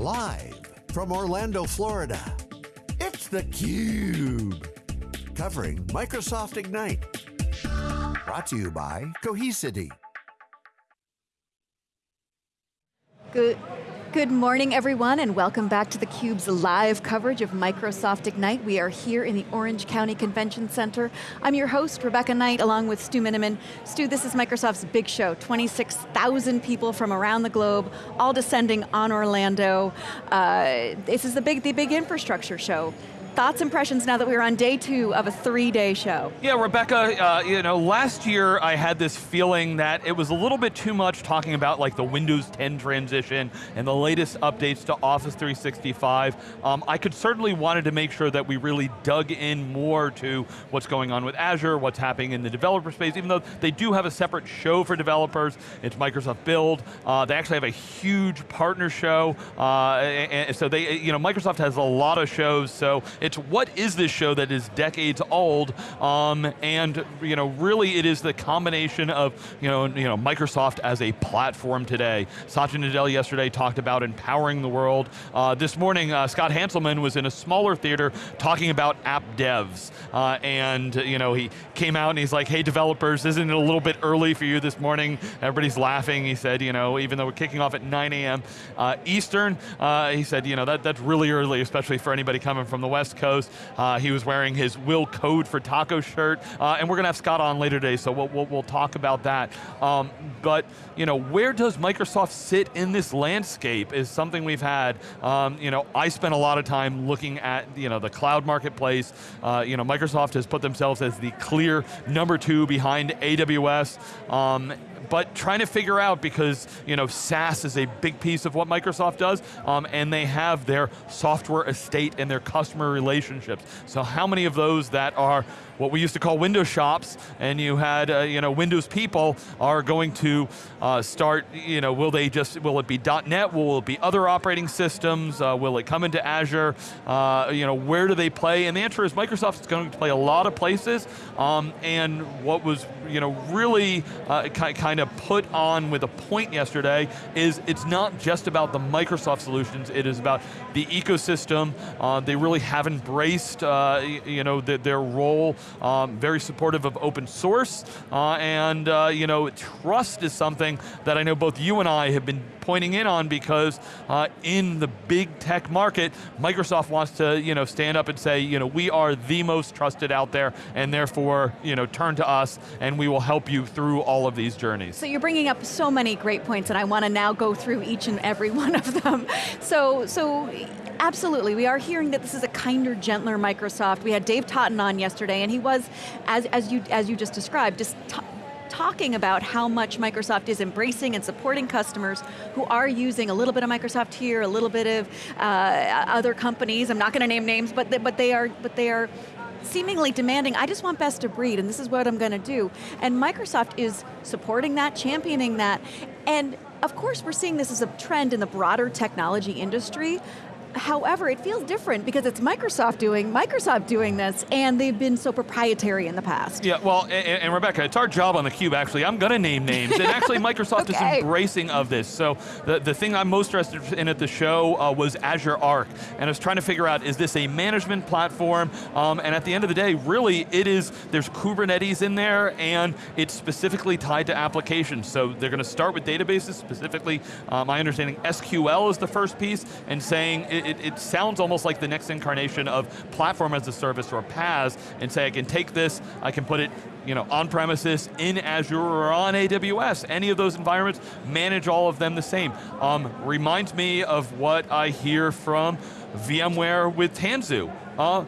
Live from Orlando, Florida, it's theCUBE. Covering Microsoft Ignite. Brought to you by Cohesity. Good, good morning everyone and welcome back to theCUBE's live coverage of Microsoft Ignite. We are here in the Orange County Convention Center. I'm your host, Rebecca Knight, along with Stu Miniman. Stu, this is Microsoft's big show. 26,000 people from around the globe, all descending on Orlando. Uh, this is the big, the big infrastructure show thoughts, impressions now that we're on day two of a three-day show? Yeah, Rebecca, uh, you know, last year I had this feeling that it was a little bit too much talking about like the Windows 10 transition and the latest updates to Office 365. Um, I could certainly wanted to make sure that we really dug in more to what's going on with Azure, what's happening in the developer space, even though they do have a separate show for developers, it's Microsoft Build. Uh, they actually have a huge partner show, uh, and so they, you know, Microsoft has a lot of shows, so it's what is this show that is decades old, um, and you know, really it is the combination of you know, you know, Microsoft as a platform today. Satya Nadella yesterday talked about empowering the world. Uh, this morning, uh, Scott Hanselman was in a smaller theater talking about app devs, uh, and you know, he came out and he's like, hey developers, isn't it a little bit early for you this morning? Everybody's laughing. He said, you know, even though we're kicking off at 9 a.m. Uh, Eastern, uh, he said, you know, that, that's really early, especially for anybody coming from the West West Coast. Uh, he was wearing his Will Code for Taco shirt, uh, and we're going to have Scott on later today, so we'll, we'll, we'll talk about that. Um, but, you know, where does Microsoft sit in this landscape is something we've had. Um, you know, I spent a lot of time looking at, you know, the cloud marketplace. Uh, you know, Microsoft has put themselves as the clear number two behind AWS. Um, but trying to figure out because you know SaaS is a big piece of what Microsoft does, um, and they have their software estate and their customer relationships. So how many of those that are what we used to call Windows shops, and you had uh, you know Windows people are going to uh, start. You know, will they just will it be .NET? Will it be other operating systems? Uh, will it come into Azure? Uh, you know, where do they play? And the answer is Microsoft is going to play a lot of places. Um, and what was you know really uh, kind of put on with a point yesterday is it's not just about the Microsoft solutions. It is about the ecosystem. Uh, they really have embraced you know the, their role um, very supportive of open source, uh, and uh, you know, trust is something that I know both you and I have been pointing in on because uh, in the big tech market, Microsoft wants to you know, stand up and say, you know, we are the most trusted out there, and therefore, you know, turn to us, and we will help you through all of these journeys. So you're bringing up so many great points, and I want to now go through each and every one of them. So, so absolutely, we are hearing that this is a kinder, gentler Microsoft. We had Dave Totten on yesterday, and he was, as, as, you, as you just described, just talking about how much Microsoft is embracing and supporting customers who are using a little bit of Microsoft here, a little bit of uh, other companies. I'm not going to name names, but they, but they are but they are seemingly demanding, I just want best of breed and this is what I'm going to do. And Microsoft is supporting that, championing that, and of course we're seeing this as a trend in the broader technology industry, However, it feels different because it's Microsoft doing, Microsoft doing this, and they've been so proprietary in the past. Yeah, well, and, and Rebecca, it's our job on theCUBE actually, I'm going to name names, and actually Microsoft okay. is embracing of this. So the, the thing I'm most interested in at the show uh, was Azure Arc, and I was trying to figure out, is this a management platform? Um, and at the end of the day, really, it is, there's Kubernetes in there, and it's specifically tied to applications. So they're going to start with databases, specifically, uh, my understanding, SQL is the first piece, and saying, it, it, sounds almost like the next incarnation of platform as a service or PaaS, and say I can take this, I can put it you know, on premises, in Azure, or on AWS. Any of those environments, manage all of them the same. Um, reminds me of what I hear from VMware with Tanzu. Uh,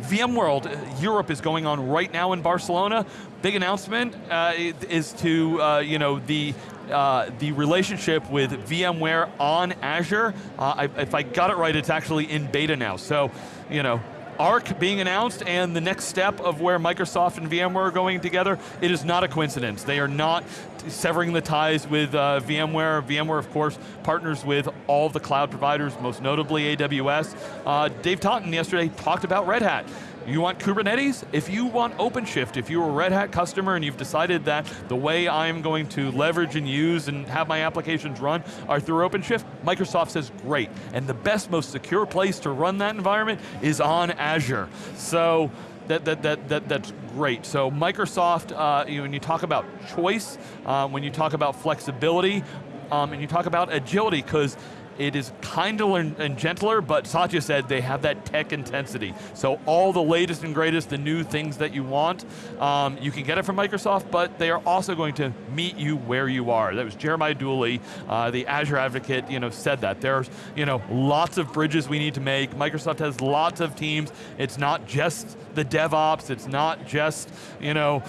VMworld Europe is going on right now in Barcelona. Big announcement uh, is to, uh, you know, the uh, the relationship with VMware on Azure. Uh, I, if I got it right, it's actually in beta now. So, you know, Arc being announced and the next step of where Microsoft and VMware are going together, it is not a coincidence. They are not severing the ties with uh, VMware. VMware, of course, partners with all the cloud providers, most notably AWS. Uh, Dave Totten yesterday talked about Red Hat you want Kubernetes? If you want OpenShift, if you're a Red Hat customer and you've decided that the way I'm going to leverage and use and have my applications run are through OpenShift, Microsoft says great. And the best, most secure place to run that environment is on Azure. So, that, that, that, that, that's great. So Microsoft, uh, you when you talk about choice, uh, when you talk about flexibility, um, and you talk about agility, because it is kinder and, gentler, but Satya said they have that tech intensity. So all the latest and greatest, the new things that you want, um, you can get it from Microsoft, but they are also going to meet you where you are. That was Jeremiah Dooley, uh, the Azure advocate, you know, said that. There's you know, lots of bridges we need to make. Microsoft has lots of teams. It's not just the DevOps, it's not just, you know,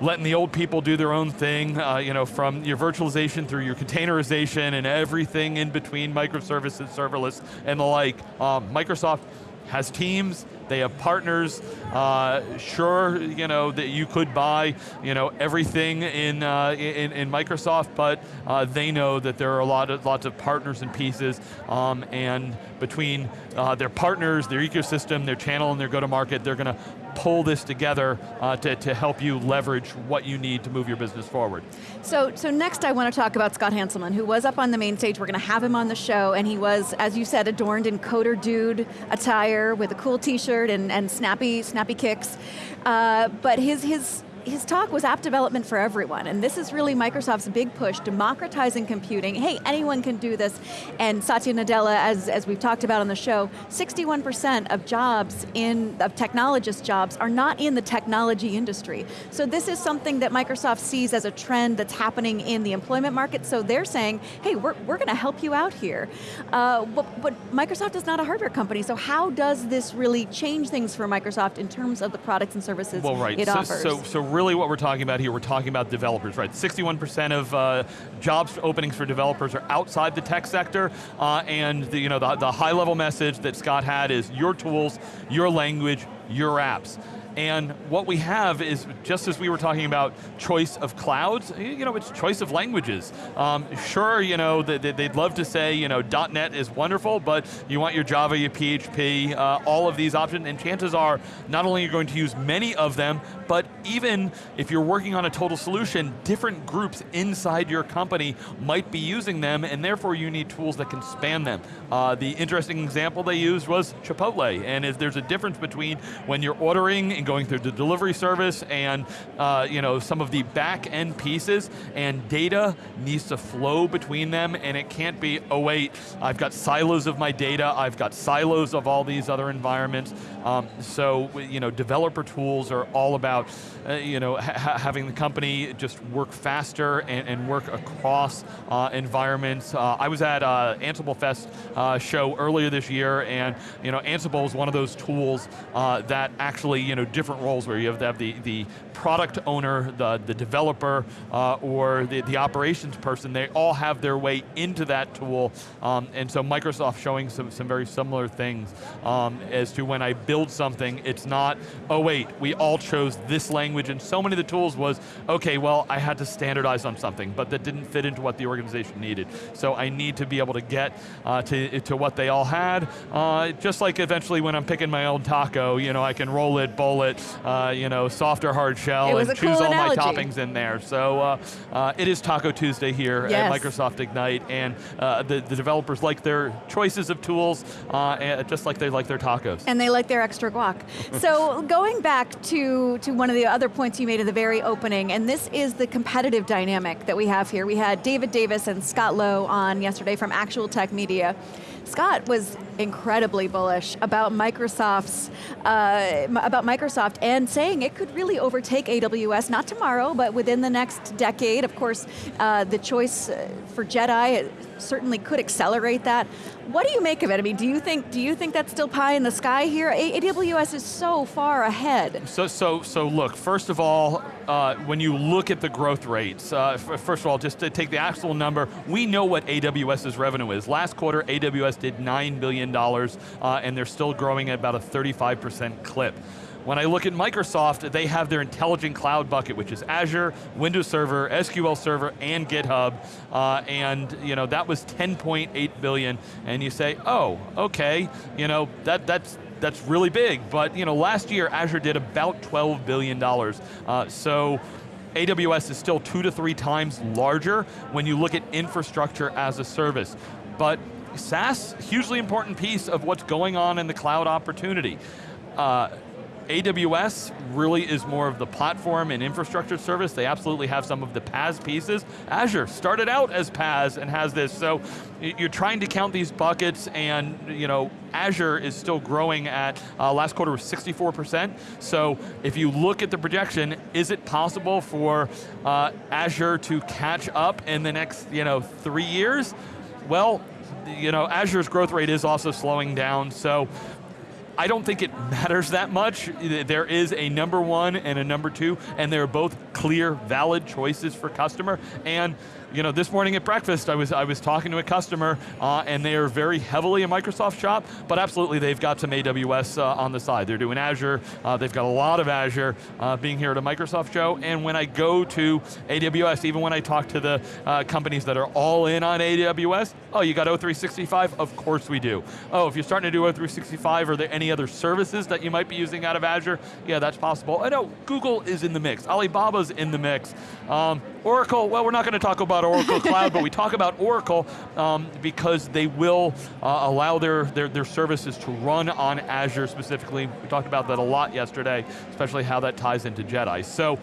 letting the old people do their own thing, uh, you know, from your virtualization through your containerization and everything in between, microservices, serverless, and the like. Um, Microsoft has teams, they have partners. Uh, sure, you know that you could buy, you know, everything in uh, in, in, Microsoft, but uh, they know that there are a lot of lots of partners and pieces, um, and between uh, their partners, their ecosystem, their channel, and their go-to-market, they're going to pull this together uh, to, to help you leverage what you need to move your business forward. So, so next I want to talk about Scott Hanselman, who was up on the main stage. We're going to have him on the show, and he was, as you said, adorned in coder dude attire with a cool t-shirt and, and snappy, snappy kicks. Uh, but his, his his talk was app development for everyone, and this is really Microsoft's big push, democratizing computing. Hey, anyone can do this. And Satya Nadella, as, as we've talked about on the show, 61% of jobs in, of technologist jobs are not in the technology industry. So this is something that Microsoft sees as a trend that's happening in the employment market, so they're saying, hey, we're, we're going to help you out here. Uh, but, but Microsoft is not a hardware company, so how does this really change things for Microsoft in terms of the products and services well, right. it so, offers? So, so really what we're talking about here, we're talking about developers, right? 61% of uh, jobs openings for developers are outside the tech sector, uh, and the, you know, the, the high level message that Scott had is your tools, your language, your apps. And what we have is, just as we were talking about choice of clouds, you know, it's choice of languages. Um, sure, you know, they'd love to say, you know, .NET is wonderful, but you want your Java, your PHP, uh, all of these options, and chances are, not only are you going to use many of them, but even if you're working on a total solution, different groups inside your company might be using them, and therefore you need tools that can span them. Uh, the interesting example they used was Chipotle, and if there's a difference between when you're ordering and going through the delivery service and uh, you know, some of the back end pieces and data needs to flow between them and it can't be, oh wait, I've got silos of my data, I've got silos of all these other environments. Um, so, you know, developer tools are all about, uh, you know, ha having the company just work faster and, and work across uh, environments. Uh, I was at uh, Ansible Fest uh, show earlier this year and, you know, Ansible is one of those tools uh, that actually, you know, different roles where you have to have the, the product owner, the, the developer, uh, or the, the operations person, they all have their way into that tool. Um, and so Microsoft showing some, some very similar things um, as to when I build something, it's not, oh wait, we all chose this language, and so many of the tools was, okay, well, I had to standardize on something, but that didn't fit into what the organization needed. So I need to be able to get uh, to, to what they all had, uh, just like eventually when I'm picking my own taco, you know, I can roll it, bowl it, uh, you know, soft or hard shell, and choose cool all analogy. my toppings in there. So uh, uh, it is Taco Tuesday here yes. at Microsoft Ignite, and uh, the, the developers like their choices of tools, uh, just like they like their tacos. And they like their extra guac. so going back to, to one of the other points you made at the very opening, and this is the competitive dynamic that we have here. We had David Davis and Scott Lowe on yesterday from Actual Tech Media. Scott was incredibly bullish about Microsoft's uh, about Microsoft and saying it could really overtake AWS, not tomorrow, but within the next decade. Of course, uh, the choice uh, for Jedi certainly could accelerate that. What do you make of it? I mean, do you think do you think that's still pie in the sky here? AWS is so far ahead. So so so look. First of all, uh, when you look at the growth rates, uh, first of all, just to take the actual number, we know what AWS's revenue is. Last quarter, AWS did nine billion dollars, uh, and they're still growing at about a 35% clip. When I look at Microsoft, they have their intelligent cloud bucket, which is Azure, Windows Server, SQL Server, and GitHub, uh, and you know that was 10.8 billion. And you say, oh, okay, you know that that's that's really big, but you know, last year Azure did about $12 billion. Uh, so AWS is still two to three times larger when you look at infrastructure as a service. But SaaS, hugely important piece of what's going on in the cloud opportunity. Uh, AWS really is more of the platform and infrastructure service. They absolutely have some of the PaaS pieces. Azure started out as PaaS and has this, so you're trying to count these buckets and you know, Azure is still growing at, uh, last quarter was 64%, so if you look at the projection, is it possible for uh, Azure to catch up in the next you know, three years? Well, you know, Azure's growth rate is also slowing down, so I don't think it matters that much. There is a number one and a number two, and they're both clear, valid choices for customer. And you know, this morning at breakfast, I was I was talking to a customer, uh, and they are very heavily a Microsoft shop, but absolutely they've got some AWS uh, on the side. They're doing Azure. Uh, they've got a lot of Azure. Uh, being here at a Microsoft show, and when I go to AWS, even when I talk to the uh, companies that are all in on AWS, oh, you got O365? Of course we do. Oh, if you're starting to do O365, are there any other services that you might be using out of Azure? Yeah, that's possible. I know Google is in the mix. Alibaba's in the mix. Um, Oracle, well, we're not going to talk about Oracle Cloud, but we talk about Oracle um, because they will uh, allow their, their, their services to run on Azure specifically. We talked about that a lot yesterday, especially how that ties into JEDI. So,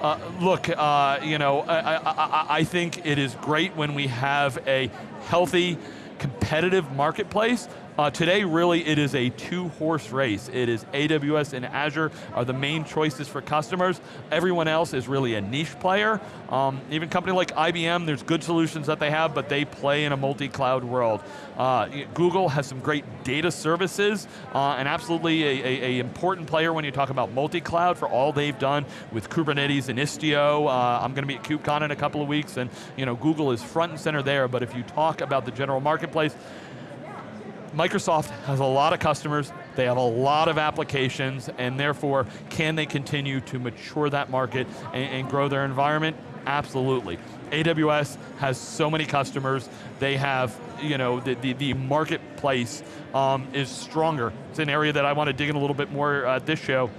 uh, look, uh, you know, I, I, I think it is great when we have a healthy, competitive marketplace, uh, today, really, it is a two-horse race. It is AWS and Azure are the main choices for customers. Everyone else is really a niche player. Um, even company like IBM, there's good solutions that they have, but they play in a multi-cloud world. Uh, Google has some great data services, uh, and absolutely a, a, a, important player when you talk about multi-cloud for all they've done with Kubernetes and Istio. Uh, I'm going to be at KubeCon in a couple of weeks, and you know, Google is front and center there, but if you talk about the general marketplace, Microsoft has a lot of customers, they have a lot of applications, and therefore, can they continue to mature that market and, and grow their environment? Absolutely. AWS has so many customers, they have, you know, the, the, the marketplace um, is stronger. It's an area that I want to dig in a little bit more uh, this show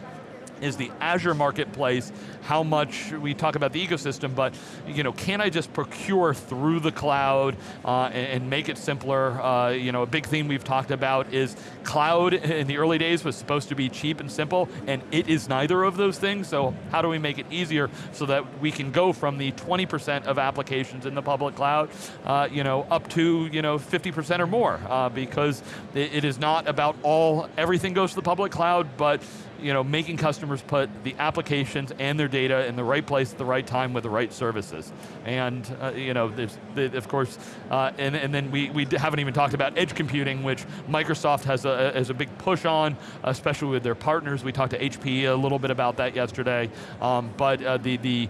is the Azure marketplace, how much, we talk about the ecosystem, but you know, can I just procure through the cloud uh, and, and, make it simpler? Uh, you know, a big theme we've talked about is cloud in the early days was supposed to be cheap and simple, and it is neither of those things, so how do we make it easier so that we can go from the 20% of applications in the public cloud, uh, you know, up to, you know, 50% or more, uh, because it, it is not about all, everything goes to the public cloud, but you know, making customers put the applications and their data in the right place at the right time with the right services. And, uh, you know, there's, of course, uh, and, and then we, we haven't even talked about edge computing, which Microsoft has a, has a big push on, especially with their partners. We talked to HP a little bit about that yesterday. Um, but uh, the, the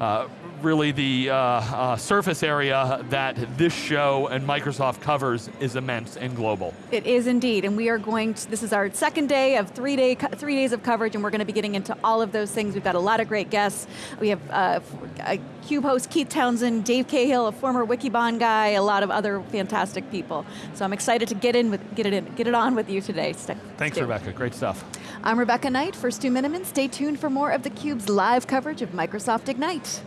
uh, really the uh, uh, surface area that this show and Microsoft covers is immense and global. It is indeed, and we are going to, this is our second day of three, day, three days of coverage, and we're going to be getting into all of those things. We've got a lot of great guests. We have uh, CUBE host Keith Townsend, Dave Cahill, a former Wikibon guy, a lot of other fantastic people. So I'm excited to get in with, get it in, get it on with you today. Thanks, Rebecca, great stuff. I'm Rebecca Knight for Stu Miniman. Stay tuned for more of theCUBE's live coverage of Microsoft Ignite.